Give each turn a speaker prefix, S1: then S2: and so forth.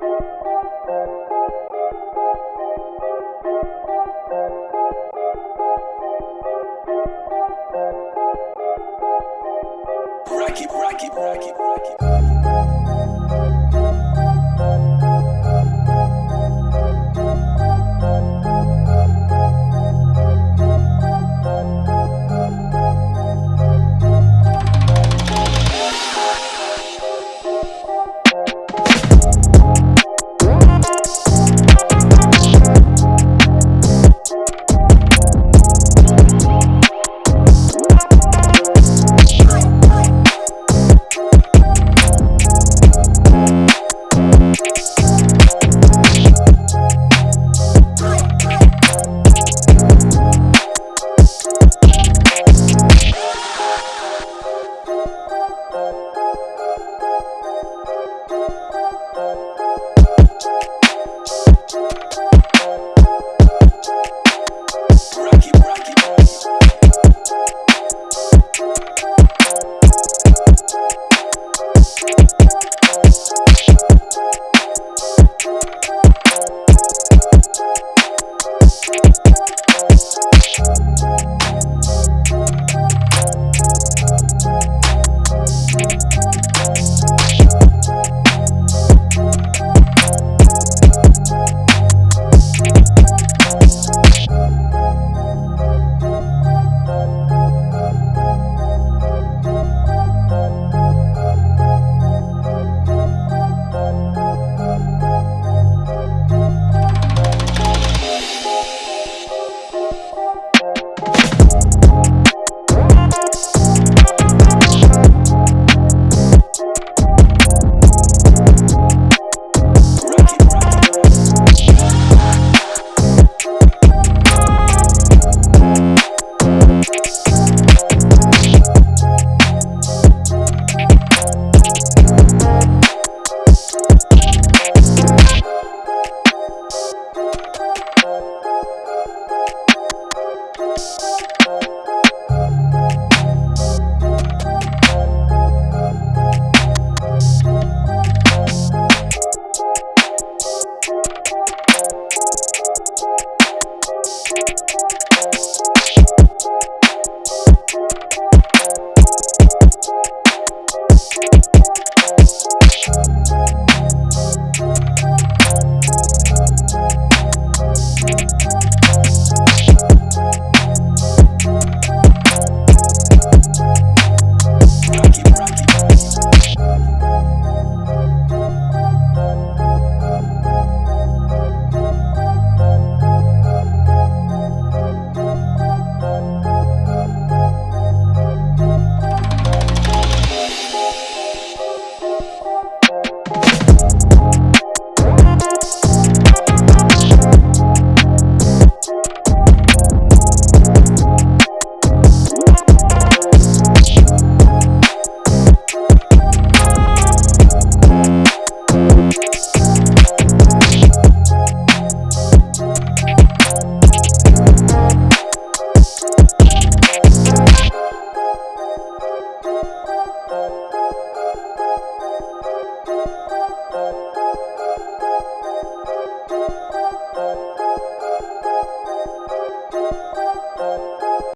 S1: Rocky, rocky, rocky, rocky. Thank you.